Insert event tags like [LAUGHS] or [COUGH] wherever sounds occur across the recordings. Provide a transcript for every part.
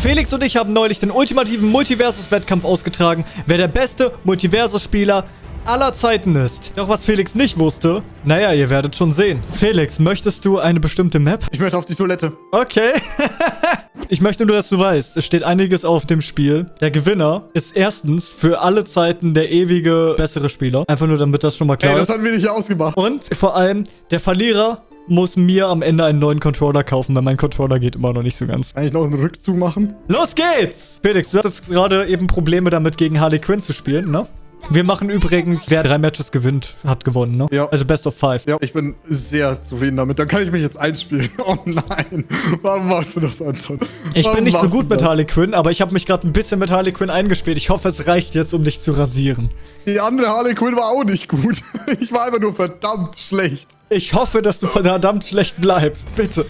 Felix und ich haben neulich den ultimativen Multiversus-Wettkampf ausgetragen, wer der beste Multiversus-Spieler aller Zeiten ist. Doch was Felix nicht wusste, naja, ihr werdet schon sehen. Felix, möchtest du eine bestimmte Map? Ich möchte auf die Toilette. Okay. [LAUGHS] ich möchte nur, dass du weißt, es steht einiges auf dem Spiel. Der Gewinner ist erstens für alle Zeiten der ewige bessere Spieler. Einfach nur, damit das schon mal klar Ey, ist. das haben wir nicht ausgemacht. Und vor allem, der Verlierer muss mir am Ende einen neuen Controller kaufen, weil mein Controller geht immer noch nicht so ganz. Kann ich noch einen Rückzug machen? Los geht's! Felix, du hattest gerade eben Probleme damit, gegen Harley Quinn zu spielen, ne? Wir machen übrigens, wer drei Matches gewinnt, hat gewonnen, ne? Ja. Also Best of Five. Ja, ich bin sehr zufrieden damit. Dann kann ich mich jetzt einspielen. [LAUGHS] Oh nein. Warum machst du das, Anton? Ich Warum bin nicht so gut mit? Harley Quinn, aber ich habe mich gerade ein bisschen mit Harley Quinn eingespielt. Ich hoffe, es reicht jetzt, um dich zu rasieren. Die andere Harley Quinn war auch nicht gut. [LAUGHS] Ich war einfach nur verdammt schlecht. Ich hoffe, dass du verdammt schlecht bleibst. Bitte.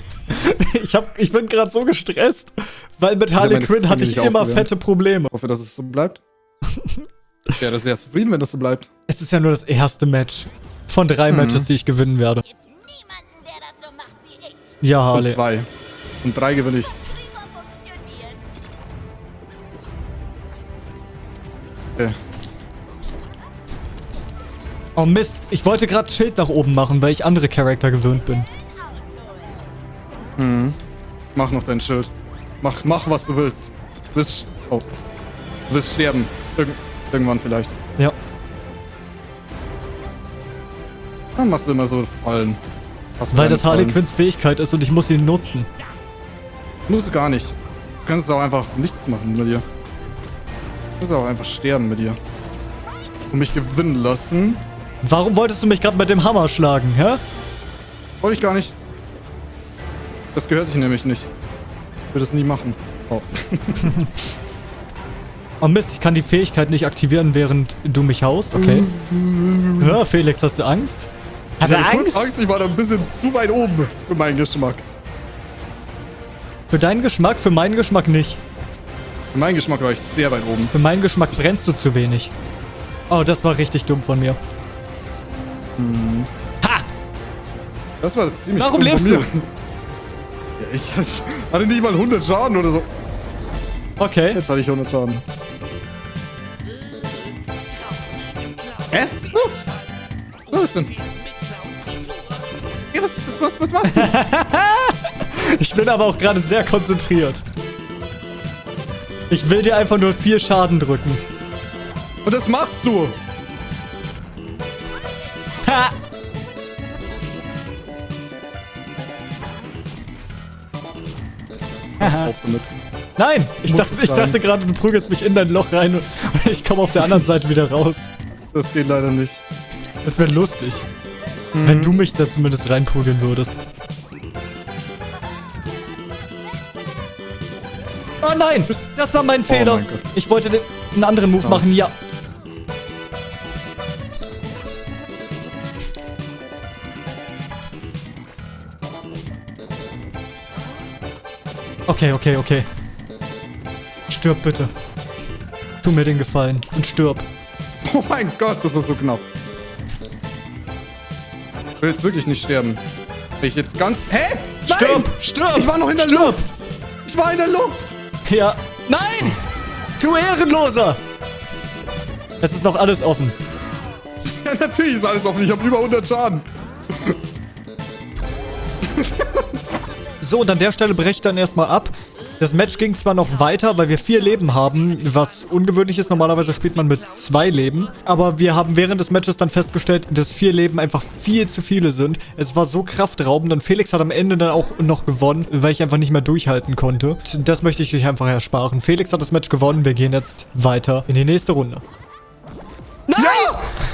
Ich, hab, ich bin gerade so gestresst, weil mit Harley meine Quinn hatte ich immer aufgewärmt. fette Probleme. Ich hoffe, dass es so bleibt. [LAUGHS] Ich wäre sehr zufrieden, wenn das so bleibt. Es ist ja nur das erste Match von drei Matches, die ich gewinnen werde. gibt niemanden, der das so macht wie ich. Ja, Und Harley. zwei. Und drei gewinne ich. Okay. Oh Mist, ich wollte gerade Schild nach oben machen, weil ich andere Charakter gewöhnt bin. Mach noch dein Schild. Mach, mach, was du willst. Du wirst... Oh. Du wirst sterben. Irg irgendwann vielleicht. Ja. Dann machst du immer so Fallen. Hast Weil das Harley. Quinns Fähigkeit ist und ich muss sie nutzen. Musst du gar nicht. Du kannst auch einfach nichts machen mit dir. Du kannst auch einfach sterben mit dir. Und mich gewinnen lassen. Warum wolltest du mich gerade mit dem Hammer schlagen, hä? Wollte ich gar nicht. Das gehört sich nämlich nicht. Ich würde es nie machen. Oh. [LAUGHS] Oh Mist, ich kann die Fähigkeit nicht aktivieren, während du mich haust. Okay. Ja, Felix, hast du Angst? Hat Ich er hatte kurz Angst? Angst, ich war da ein bisschen zu weit oben für meinen Geschmack. Für deinen Geschmack, für meinen Geschmack nicht. Für meinen Geschmack war ich sehr weit oben. Für meinen Geschmack brennst du zu wenig. Oh, das war richtig dumm von mir. Das war ziemlich Warum dumm von lebst mir. [LAUGHS] Ja, ich, ich hatte nicht mal 100 Schaden oder so. Okay. Jetzt hatte ich 100 Schaden. Denn? Ja, was, was, was, was machst du? [LAUGHS] Ich bin aber auch gerade sehr konzentriert. Ich will dir einfach nur vier Schaden drücken. Und das machst du. Ha! Auf damit. Nein! Ich, Muss dachte, ich dachte gerade, du prügelst mich in dein Loch rein und [LAUGHS] ich komme auf der anderen Seite wieder raus. Das geht leider nicht. Das wäre lustig. Mhm. Wenn du mich da zumindest reinprügeln würdest. Oh nein! Das war mein Fehler. Oh mein ich wollte den, einen anderen Move Ja. machen, ja. Okay, okay, okay. Stirb bitte. Tu mir den Gefallen und stirb. Oh mein Gott, das war so knapp. Ich will jetzt wirklich nicht sterben. Will ich jetzt ganz... Hä? Nein! Stirb! Stirb! Ich war noch in der Stirb! Luft! Ich war in der Luft! Ja. Nein! Du Ehrenloser! Es ist noch alles offen. [LAUGHS] Ja, natürlich ist alles offen. Ich habe über 100 Schaden. So, und an der Stelle breche ich dann erstmal ab. Das Match ging zwar noch weiter, weil wir vier Leben haben, was ungewöhnlich ist. Normalerweise spielt man mit zwei Leben. Aber wir haben während des Matches dann festgestellt, dass vier Leben einfach viel zu viele sind. Es war so kraftraubend und Felix hat am Ende dann auch noch gewonnen, weil ich einfach nicht mehr durchhalten konnte. Das möchte ich euch einfach ersparen. Felix hat das Match gewonnen. Wir gehen jetzt weiter in die nächste Runde. Nein!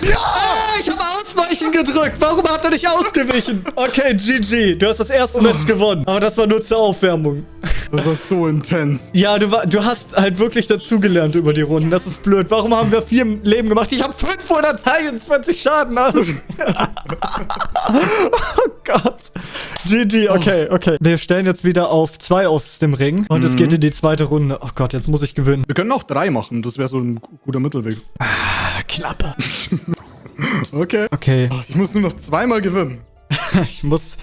Ja! Ah, ich habe Ausweichen gedrückt. Warum hat er nicht ausgewichen? Okay, GG. Du hast das erste Match gewonnen. Aber das war nur zur Aufwärmung. Das war so intens. Ja, du, war, du hast halt wirklich dazugelernt über die Runden. Das ist blöd. Warum haben wir vier Leben gemacht? Ich habe 523 Schaden. Alles. [LAUGHS] [LAUGHS] oh Gott. GG, okay, okay. Wir stellen jetzt wieder auf zwei aus dem Ring. Und es geht in die zweite Runde. Oh Gott, jetzt muss ich gewinnen. Wir können auch drei machen. Das wäre so ein guter Mittelweg. Klappe. [LAUGHS] Okay. Okay, Ich muss nur noch zweimal gewinnen. [LAUGHS] ich muss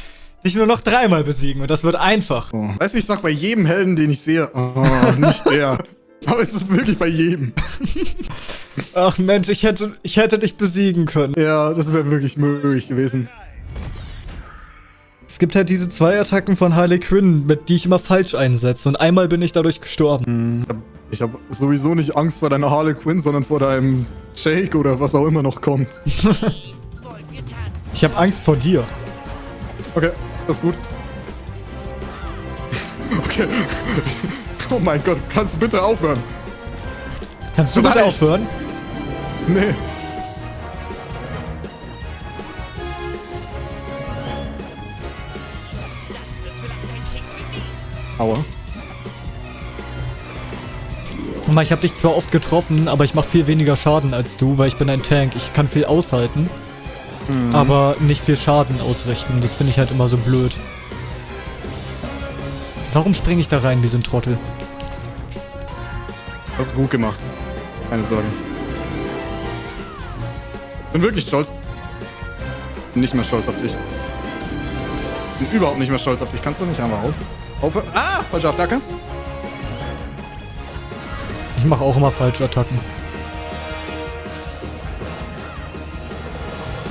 dich nur noch dreimal besiegen und das wird einfach. Oh. Weißt du, ich sag bei jedem Helden, den ich sehe, oh, nicht der. [LAUGHS] Aber es ist wirklich bei jedem. Ach Mensch, ich hätte, ich hätte dich besiegen können. Ja, das wäre wirklich möglich gewesen. Es gibt halt diese zwei Attacken von Harley Quinn, mit die ich immer falsch einsetze. Und einmal bin ich dadurch gestorben. Ich habe sowieso nicht Angst vor deiner Harley Quinn, sondern vor deinem Jake oder was auch immer noch kommt. Ich habe Angst vor dir. Okay, das ist gut. Okay. Oh mein Gott, kannst du bitte aufhören? Kannst du bitte Reicht. aufhören? Nee. Aua. Guck mal, ich habe dich zwar oft getroffen, aber ich mache viel weniger Schaden als du, weil ich bin ein Tank. Ich kann viel aushalten, aber nicht viel Schaden ausrichten. Das finde ich halt immer so blöd. Warum springe ich da rein wie so ein Trottel? Hast du gut gemacht. Keine Sorge. Bin wirklich stolz. Bin nicht mehr stolz auf dich. Bin überhaupt nicht mehr stolz auf dich. Kannst du nicht einmal auf? Aufhören? Ah, falsche Attacke. Ich mache auch immer falsche Attacken.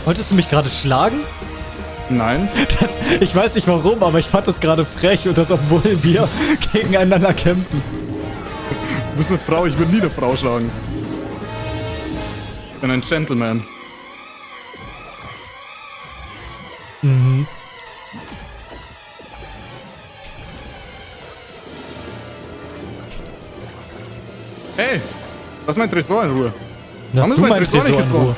Wolltest du mich gerade schlagen? Nein. [LAUGHS] Das, ich weiß nicht warum, aber ich fand das gerade frech und das, obwohl wir [LAUGHS] gegeneinander kämpfen. Du bist eine Frau. Ich würde nie eine Frau schlagen. Ich bin ein Gentleman. Lass mein Tresor in Ruhe. Lass Warum ist mein Tresor Tresor nicht in gespawnt? Ruhe.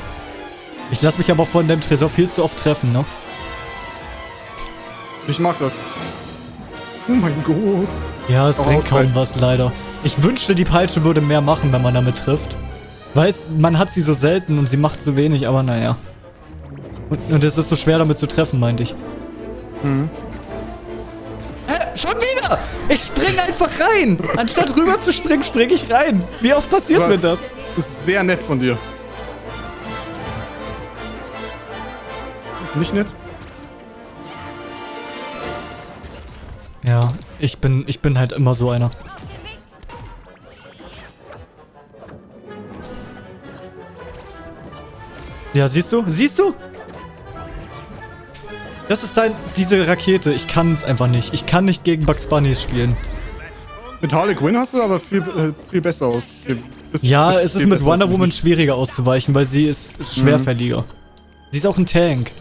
Ich lass mich aber von dem Tresor viel zu oft treffen, ne? Ich mag das. Oh mein Gott. Ja, es Auch bringt kaum was, leider. Ich wünschte, die Peitsche würde mehr machen, wenn man damit trifft. Weiß, man hat sie so selten und sie macht so wenig, aber naja. Und, und es ist so schwer damit zu treffen, meinte ich. Mhm. Ich spring einfach rein! Anstatt rüber zu springen, spring ich rein. Wie oft passiert mir Was? das? Das ist sehr nett von dir. Das ist nicht nett. Ja, ich bin, ich bin halt immer so einer. Ja, siehst du? Siehst du? Das ist dein, diese Rakete. Ich kann es einfach nicht. Ich kann nicht gegen Bugs Bunny spielen. Mit Harley Quinn hast du aber viel, äh, viel besser aus. Viel- bist- Ja, bist es ist mit Wonder Woman schwieriger auszuweichen, weil sie ist ist schwerfälliger. Sie ist auch ein Tank.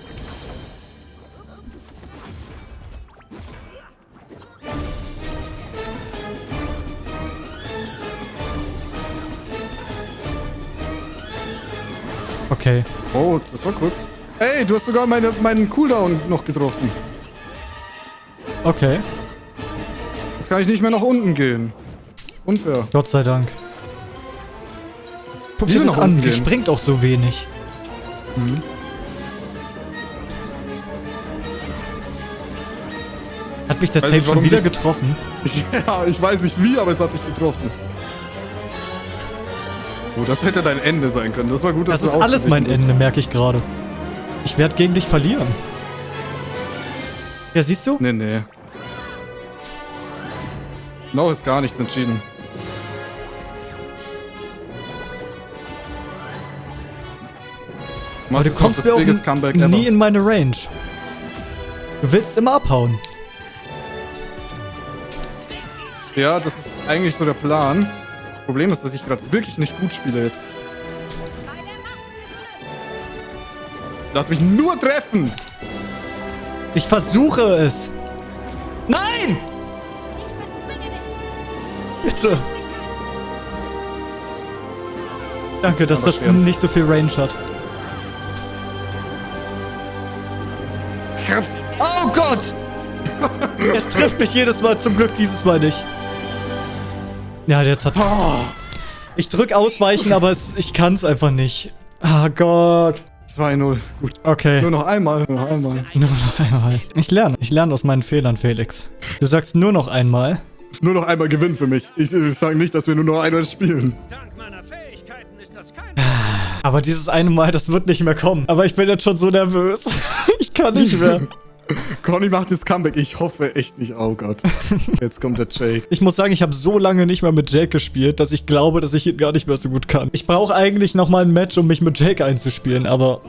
Okay. Oh, das war kurz. Ey, du hast sogar meine, meinen Cooldown noch getroffen. Okay. Jetzt kann ich nicht mehr nach unten gehen. Unfair. Gott sei Dank. Guck dir das an, die springt auch so wenig. Mhm. Hat mich der Weiß Safe ich, schon wieder dich- getroffen? [LAUGHS] Ja, ich weiß nicht wie, aber es hat dich getroffen. Oh, das hätte dein Ende sein können. Das war gut, dass Das du ist alles mein Ende, merke ich gerade. Ich werde gegen dich verlieren. Ja, siehst du? Nee, nee. Noch ist gar nichts entschieden. Aber Was du kommst mir auch nie in meine Range. Du willst immer abhauen. Ja, das ist eigentlich so der Plan. Das Problem ist, dass ich gerade wirklich nicht gut spiele jetzt. Lass mich nur treffen! Ich versuche es. Nein! Bitte. Danke, dass das nicht so viel Range hat. Oh Gott! [LAUGHS] es trifft mich jedes Mal, zum Glück dieses Mal nicht. Ja, jetzt hat... Oh, Ich drück ausweichen, aber es, ich kann es einfach nicht. Ah Gott. 2-0. Gut. Okay. Nur noch einmal. Nur noch einmal. Nur noch einmal. Ich lerne. Ich lerne aus meinen Fehlern, Felix. Du sagst nur noch einmal. Nur noch einmal Gewinn für mich. Ich, ich sage nicht, dass wir nur noch einmal spielen. Dank meiner Fähigkeiten ist das kein Aber dieses eine Mal, das wird nicht mehr kommen. Aber ich bin jetzt schon so nervös. [LAUGHS] ich kann nicht mehr. [LAUGHS] Conny macht jetzt Comeback. Ich hoffe echt nicht. Oh Gott. [LAUGHS] Jetzt kommt der Jake. Ich muss sagen, ich habe so lange nicht mehr mit Jake gespielt, dass ich glaube, dass ich ihn gar nicht mehr so gut kann. Ich brauche eigentlich nochmal ein Match, um mich mit Jake einzuspielen, aber...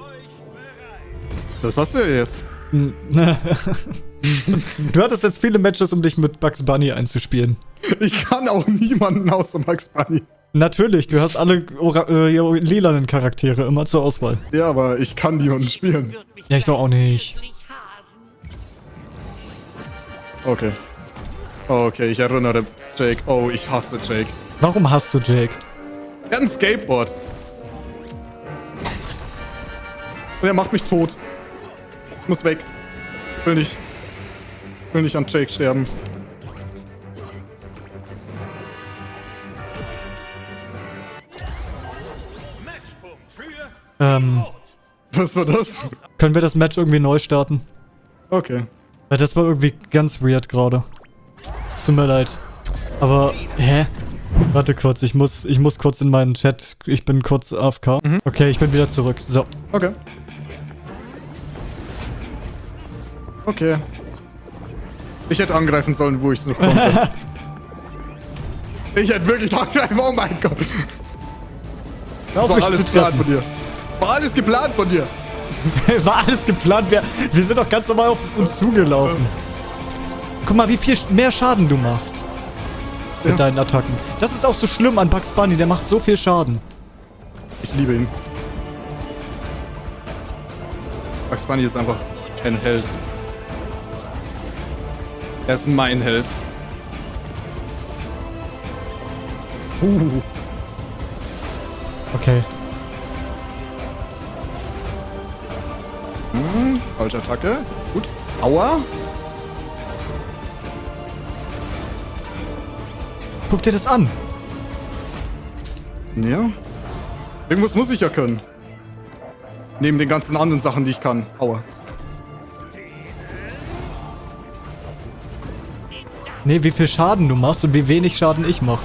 Das hast du ja jetzt. [LAUGHS] du hattest jetzt viele Matches, um dich mit Bugs Bunny einzuspielen. Ich kann auch niemanden außer Max Bunny. Natürlich, du hast alle äh, lilanen Charaktere immer zur Auswahl. Ja, aber ich kann niemanden spielen. Ja, ich doch auch nicht. Okay. Okay, ich erinnere Jake. Oh, ich hasse Jake. Warum hast du Jake? Er hat ein Skateboard. Und er macht mich tot. Ich muss weg. Ich will nicht. Ich will nicht an Jake sterben. Ähm, Was war das? können wir das Match irgendwie neu starten? Okay. Das war irgendwie ganz weird gerade. Tut mir leid. Aber, hä? Warte kurz, ich muss, ich muss kurz in meinen Chat. Ich bin kurz AFK. Okay, ich bin wieder zurück. So. Okay. Okay. Ich hätte angreifen sollen, wo ich es noch konnte. [LAUGHS] ich hätte wirklich angreifen. Oh mein Gott. Das war alles geplant von dir. War alles geplant von dir. [LAUGHS] War alles geplant. Wir, wir sind doch ganz normal auf uns zugelaufen. Guck mal, wie viel mehr Schaden du machst. Mit Ja. deinen Attacken. Das ist auch so schlimm an Bugs Bunny. Der macht so viel Schaden. Ich liebe ihn. Bugs Bunny ist einfach ein Held. Er ist mein Held. Uh. Okay. Hm, falsche Attacke. Gut. Aua. Guck dir das an. Ja. Irgendwas muss ich ja können. Neben den ganzen anderen Sachen, die ich kann. Aua. Nee, wie viel Schaden du machst und wie wenig Schaden ich mach.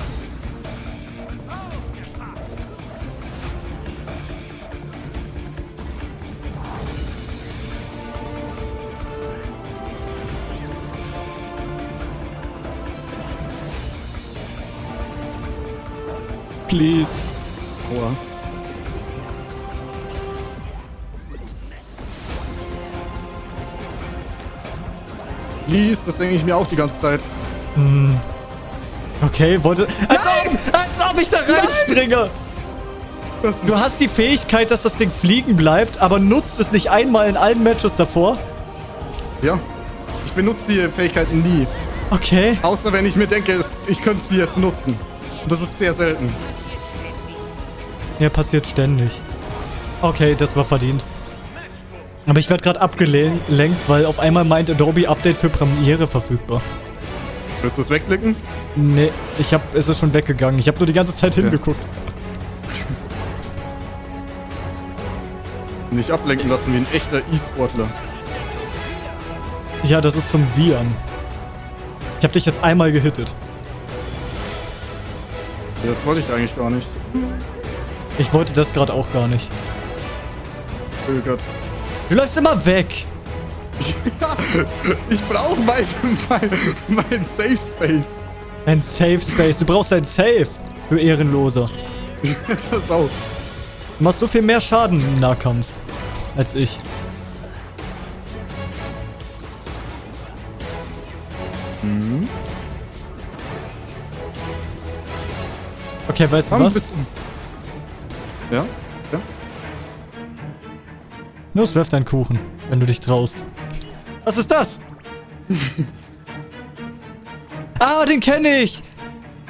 Please. Aua. Please, das denke ich mir auch die ganze Zeit. Okay, wollte... Als ob, als ob ich da reinspringe! Du hast die Fähigkeit, dass das Ding fliegen bleibt, aber nutzt es nicht einmal in allen Matches davor? Ja. Ich benutze die Fähigkeiten nie. Okay. Außer wenn ich mir denke, ich könnte sie jetzt nutzen. Und das ist sehr selten. Ja, passiert ständig. Okay, das war verdient. Aber ich werde gerade abgelenkt, weil auf einmal meint Adobe Update für Premiere verfügbar. Willst du es wegklicken? Nee, ich hab, es ist schon weggegangen. Ich habe nur die ganze Zeit hingeguckt. Nicht ablenken lassen wie ein echter E-Sportler. Ja, das ist zum Viren. Ich habe dich jetzt einmal gehittet. Ja, das wollte ich eigentlich gar nicht. Ich wollte das gerade auch gar nicht. Oh Gott. Du läufst immer weg. Ja, [LAUGHS] ich brauche mein, mein, mein Safe Space. Ein Safe Space. Du brauchst ein Safe. Du Ehrenloser. [LAUGHS] Das auch. Du machst so viel mehr Schaden im Nahkampf. Als ich. Okay, weißt du was? Ja? Ja? Los, wirf deinen Kuchen, wenn du dich traust. Was ist das? [LAUGHS] ah, den kenne ich!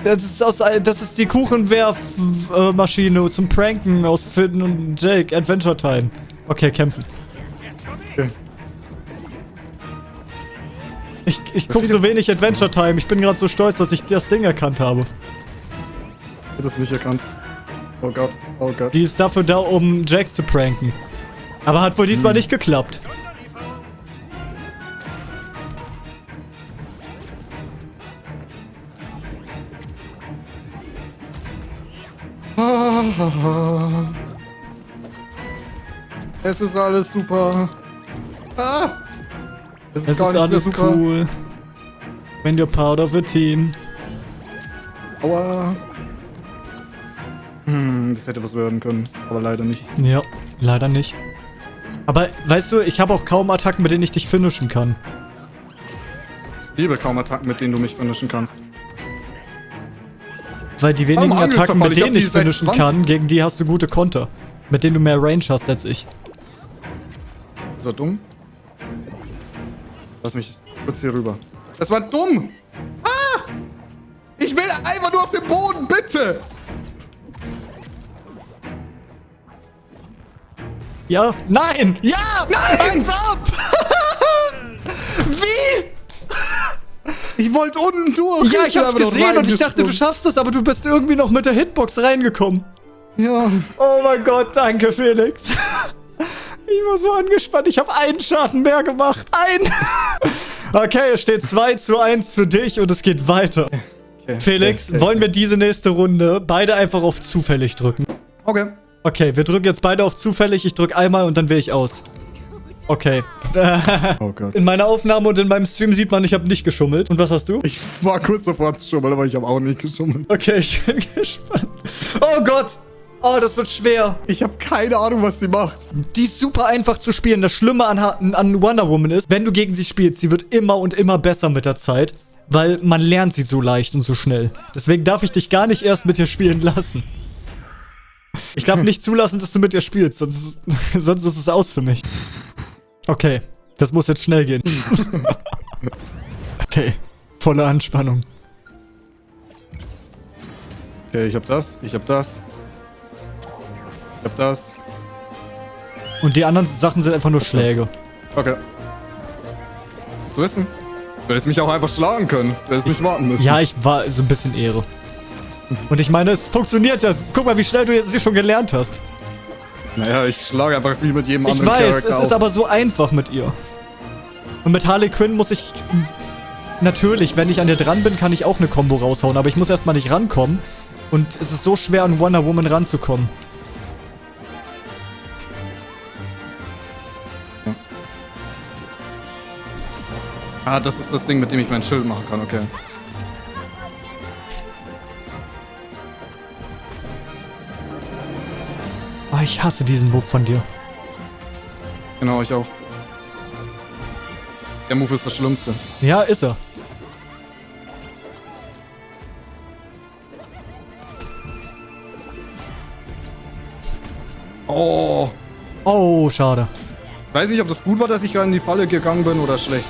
Das ist, aus, das ist die Kuchenwerfmaschine zum Pranken aus Finn und Jake. Adventure Time. Okay, kämpfen. Okay. Ich, ich gucke so wenig Adventure Time. Ich bin gerade so stolz, dass ich das Ding erkannt habe. Ich hab das nicht erkannt. Oh Gott. Oh Gott. Die ist dafür da, um Jack zu pranken. Aber hat wohl diesmal nicht geklappt. [LAUGHS] Es ist alles super. Ah! Das ist Es gar ist alles super. cool. When you're part of a team. Aua. Hm, das hätte was werden können, aber leider nicht. Ja, leider nicht. Aber weißt du, ich habe auch kaum Attacken, mit denen ich dich finishen kann. Ich liebe kaum Attacken, mit denen du mich finishen kannst. Weil die wenigen Warum Attacken, mit Ich denen ich seit finishen 20. kann, gegen die hast du gute Konter. Mit denen du mehr Range hast als ich. Das war dumm. Lass mich kurz hier rüber. Das war dumm! Ah! Ich will einfach nur auf den Boden, bitte! Ja, nein, ja, Nein! Hands up! Wie? Ich wollte unten durch. Ja, ich hab's gesehen und ich dachte, du schaffst es, aber du bist irgendwie noch mit der Hitbox reingekommen. Ja. Oh mein Gott, danke, Felix. Ich war so angespannt. Ich habe einen Schaden mehr gemacht. Ein. Okay, es steht 2 zu 1 für dich und es geht weiter. Okay. Felix, okay, wollen wir diese nächste Runde beide einfach auf zufällig drücken? Okay. Okay, wir drücken jetzt beide auf zufällig. Ich drücke einmal und dann wähle ich aus. Okay. [LAUGHS] Oh Gott. In meiner Aufnahme und in meinem Stream sieht man, ich habe nicht geschummelt. Und was hast du? Ich war kurz davor zu schummeln, aber ich habe auch nicht geschummelt. Okay, ich bin [LAUGHS] gespannt. Oh Gott. Oh, das wird schwer. Ich habe keine Ahnung, was sie macht. Die ist super einfach zu spielen. Das Schlimme an, an Wonder Woman ist, wenn du gegen sie spielst, sie wird immer und immer besser mit der Zeit, weil man lernt sie so leicht und so schnell. Deswegen darf ich dich gar nicht erst mit ihr spielen lassen. Ich darf nicht zulassen, dass du mit ihr spielst, sonst ist, [LAUGHS] sonst ist es aus für mich. Okay, das muss jetzt schnell gehen. [LAUGHS] Okay, volle Anspannung. Okay, ich habe das, ich habe das. Ich habe das. Und die anderen Sachen sind einfach nur Schläge. Okay. Zu wissen. Du hättest mich auch einfach schlagen können. Du hättest nicht warten müssen. Ja, ich war so ein bisschen Ehre. Und ich meine, es funktioniert ja. Guck mal, wie schnell du jetzt hier schon gelernt hast. Naja, ich schlage einfach wie mit jedem Ich anderen weiß, Charakter es ist auch. aber so einfach mit ihr. Und mit Harley Quinn muss ich... Natürlich, wenn ich an dir dran bin, kann ich auch eine Combo raushauen. Aber ich muss erstmal nicht rankommen. Und es ist so schwer, an Wonder Woman ranzukommen. Ah, das ist das Ding, mit dem ich mein Schild machen kann, okay. Ah, ich hasse diesen Move von dir. Genau, ich auch. Der Move ist das Schlimmste. Ja, ist er. Oh. Oh, schade. Weiß nicht, ob das gut war, dass ich gerade in die Falle gegangen bin oder schlecht.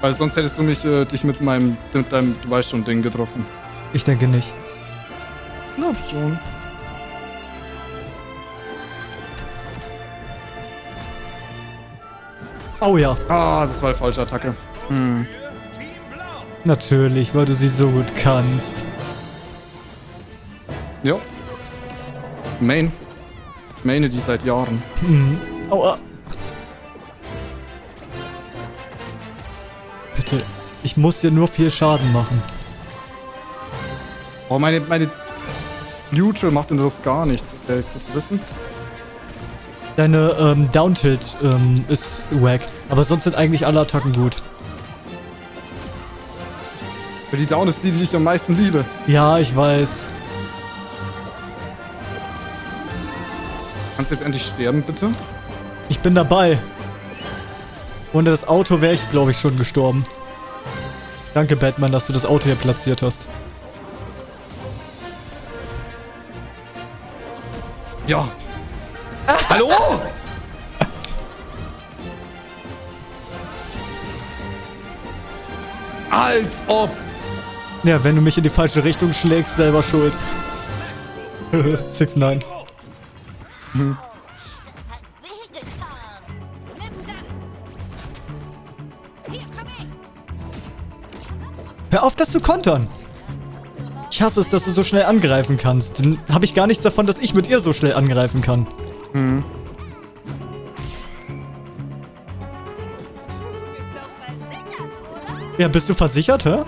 Weil sonst hättest du mich, äh, dich mit meinem, mit deinem, du weißt schon, Ding getroffen. Ich denke nicht. Glaub schon. Oh ja. Ah, das war eine falsche Attacke. Hm. Natürlich, weil du sie so gut kannst. Ja. Main. Ich Maine die seit Jahren. Mhm. Aua. Bitte, ich muss dir nur viel Schaden machen. Oh, meine, meine Neutral macht in der Luft gar nichts. Okay, kurz wissen. Deine ähm, Down-Tilt ähm, ist wack. Aber sonst sind eigentlich alle Attacken gut. Für die Down ist die, die ich am meisten liebe. Ja, ich weiß. Kannst du jetzt endlich sterben, bitte? Ich bin dabei. Ohne das Auto wäre ich, glaube ich, schon gestorben. Danke, Batman, dass du das Auto hier platziert hast. Ja. Hallo? [LAUGHS] Als ob. Ja, wenn du mich in die falsche Richtung schlägst, selber schuld. 6 9 Das hat wehgetan. Nimm das. Hier, komm her. Hör auf, das zu kontern. Ich hasse es, dass du so schnell angreifen kannst. Dann habe ich gar nichts davon, dass ich mit ihr so schnell angreifen kann. Ist Ja, bist du versichert, hä?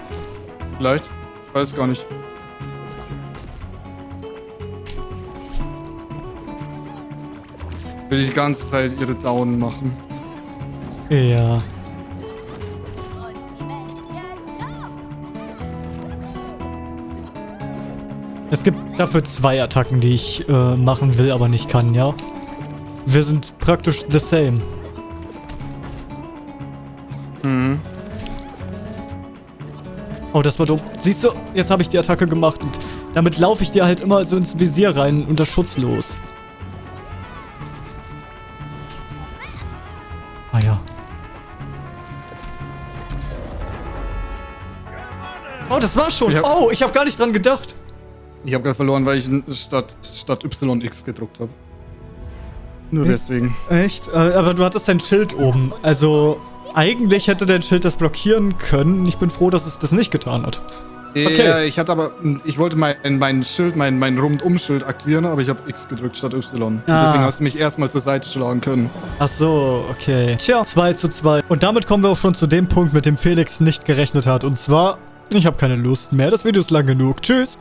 Vielleicht. Ich weiß gar nicht. Will die ganze Zeit ihre Down machen. Ja. Es gibt dafür zwei Attacken, die ich äh, machen will, aber nicht kann, ja? Wir sind praktisch the same. Oh, das war dumm. Siehst du, jetzt habe ich die Attacke gemacht und damit laufe ich dir halt immer so ins Visier rein unter Schutz los. Ah ja. Oh, das war schon. Ich hab- oh, ich habe gar nicht dran gedacht. Ich habe gerade verloren, weil ich statt, statt YX gedruckt habe. Nur deswegen. Echt? Äh, aber du hattest dein Schild oben. Also, eigentlich hätte dein Schild das blockieren können. Ich bin froh, dass es das nicht getan hat. Okay. Ja, ich hatte aber, ich wollte mein, mein Schild, mein, mein Rundum-Schild aktivieren, aber ich habe X gedrückt statt Y. Und Ah. deswegen hast du mich erstmal zur Seite schlagen können. Ach so, okay. Tja, 2 zu 2. Und damit kommen wir auch schon zu dem Punkt, mit dem Felix nicht gerechnet hat. Und zwar, ich habe keine Lust mehr. Das Video ist lang genug. Tschüss.